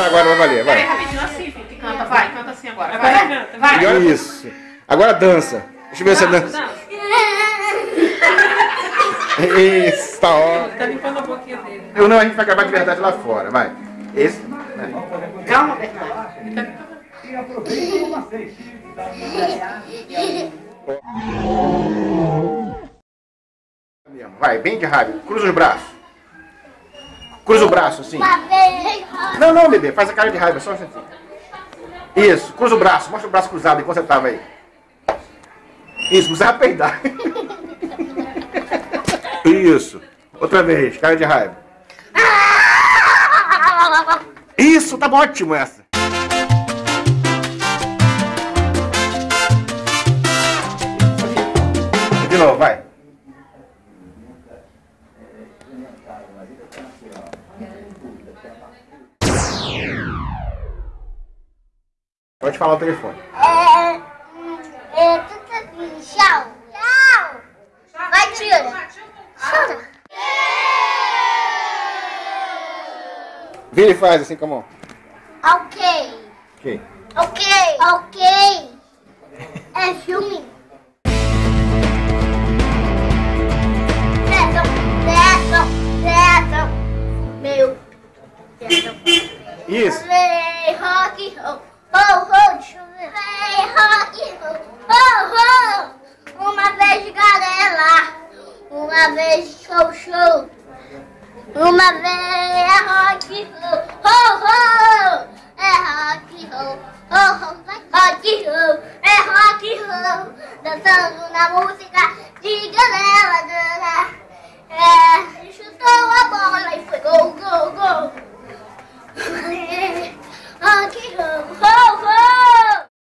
dançar agora vai valer, Peraí, vai. rapidinho, assim, filho, que canta, vai, canta assim agora. Vai, vai. E olha isso. Agora dança. Deixa eu ver se você dança. Dança. Isso, tá ótimo. Tá limpando a boquinha dele. Eu não, a gente vai acabar de verdade lá fora, vai. Esse. vai. Calma, Bernardo. Ele tá limpando. Mesmo. Vai, bem de raiva. Cruza os braços. Cruza o braço, assim. Não, não, bebê. Faz a cara de raiva, só um instantinho. Isso, cruza o braço. Mostra o braço cruzado enquanto você tava aí. Isso, não precisa peidar. Isso. Outra vez, cara de raiva. Isso, tá ótimo essa. De novo, vai. Pode falar o telefone. É. É. tudo assim, Tchau. Tchau. Vai, tira. Tira. Vira e faz assim com a mão. Ok. Ok. Ok. Ok. É filme. Meu. Isso. Vem, rock, ho, ho. Vem, rock, ho, ho. Uma vez, galera. Uma vez, show, show. Uma vez é rock, ho, ho. É rock, ho, ho. Rock, ho, é rock, ho. Dançando na música de galera. galera.